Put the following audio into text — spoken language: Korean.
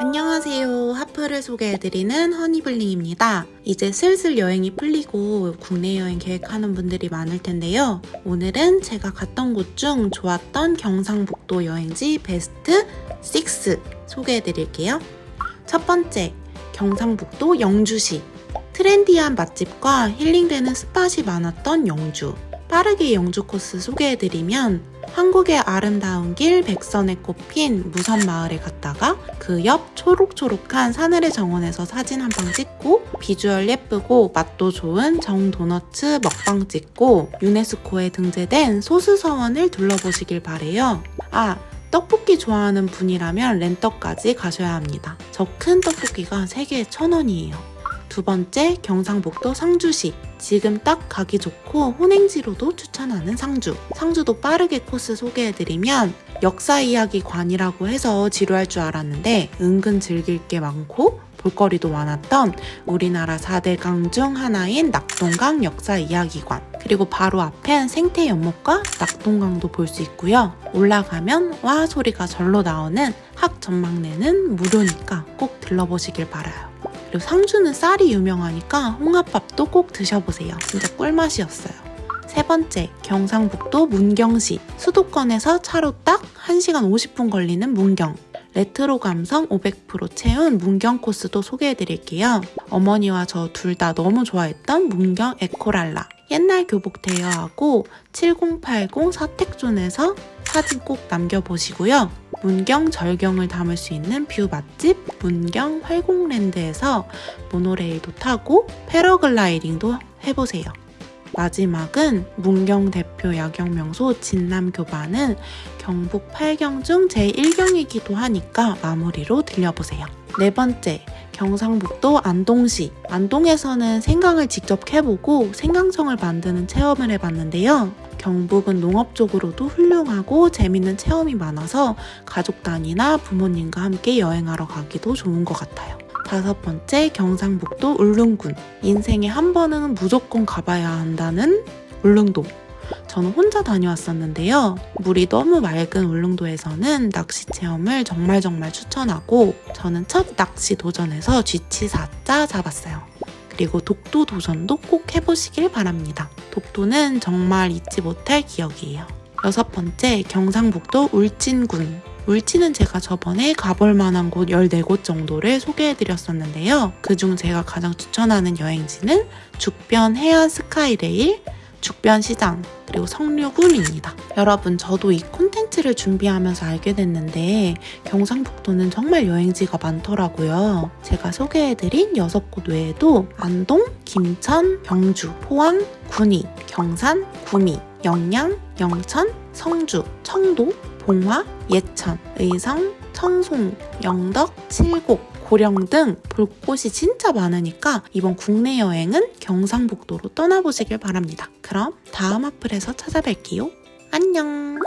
안녕하세요. 핫플을 소개해드리는 허니블링입니다. 이제 슬슬 여행이 풀리고 국내 여행 계획하는 분들이 많을 텐데요. 오늘은 제가 갔던 곳 중 좋았던 경상북도 여행지 베스트 6 소개해드릴게요. 첫 번째, 경상북도 영주시. 트렌디한 맛집과 힐링되는 spot이 많았던 영주. 빠르게 영주 코스 소개해드리면 한국의 아름다운 길 백선에 꼽힌 무선마을에 갔다가 그 옆 초록초록한 사늘의 정원에서 사진 한 방 찍고 비주얼 예쁘고 맛도 좋은 정도너츠 먹방 찍고 유네스코에 등재된 소수서원을 둘러보시길 바래요. 아, 떡볶이 좋아하는 분이라면 렌떡까지 가셔야 합니다. 저 큰 떡볶이가 3개에 1,000원이에요. 두 번째 경상북도 상주시. 지금 딱 가기 좋고 혼행지로도 추천하는 상주. 상주도 빠르게 코스 소개해드리면 역사 이야기 관이라고 해서 지루할 줄 알았는데 은근 즐길 게 많고 볼거리도 많았던 우리나라 4대 강 중 하나인 낙동강 역사 이야기관. 그리고 바로 앞엔 생태 연못과 낙동강도 볼 수 있고요. 올라가면 와 소리가 절로 나오는 학 전망대는 무료니까 꼭 들러보시길 바라요 그리고 상주는 쌀이 유명하니까 홍합밥도 꼭 드셔보세요. 진짜 꿀맛이었어요. 세 번째, 경상북도 문경시. 수도권에서 차로 딱 1시간 50분 걸리는 문경. 레트로 감성 500% 채운 문경 코스도 소개해드릴게요. 어머니와 저 둘 다 너무 좋아했던 문경 에코랄라. 옛날 교복 대여하고 7080 사택존에서 사진 꼭 남겨보시고요. 문경 절경을 담을 수 있는 뷰 맛집 문경 활공랜드에서 모노레일도 타고 패러글라이딩도 해보세요. 마지막은 문경 대표 야경 명소 진남교반은 경북 8경 중 제1경이기도 하니까 마무리로 들려보세요. 네 번째, 경상북도 안동시. 안동에서는 생강을 직접 캐보고 생강청을 만드는 체험을 해봤는데요. 경북은 농업 적으로도 훌륭하고 재밌는 체험이 많아서 가족 단위나 부모님과 함께 여행하러 가기도 좋은 것 같아요. 다섯 번째 경상북도 울릉군. 인생에 한 번은 무조건 가봐야 한다는 울릉도. 저는 혼자 다녀왔었는데요. 물이 너무 맑은 울릉도에서는 낚시 체험을 정말 정말 추천하고 저는 첫 낚시 도전에서 쥐치 4자 잡았어요. 그리고 독도 도전도 꼭 해보시길 바랍니다. 독도는 정말 잊지 못할 기억이에요. 여섯 번째, 경상북도 울진군. 울진은 제가 저번에 가볼 만한 곳 14곳 정도를 소개해드렸었는데요. 그중 제가 가장 추천하는 여행지는 죽변 해안 스카이레일, 죽변시장, 그리고 성류군입니다. 여러분 저도 이 콘텐츠를 준비하면서 알게 됐는데 경상북도는 정말 여행지가 많더라고요. 제가 소개해드린 6곳 외에도 안동, 김천, 경주, 포항, 군위, 경산, 구미, 영양, 영천, 성주, 청도, 봉화, 예천, 의성, 청송, 영덕, 칠곡, 고령 등 볼 곳이 진짜 많으니까 이번 국내 여행은 경상북도로 떠나보시길 바랍니다. 그럼 다음 어플에서 찾아뵐게요. 안녕!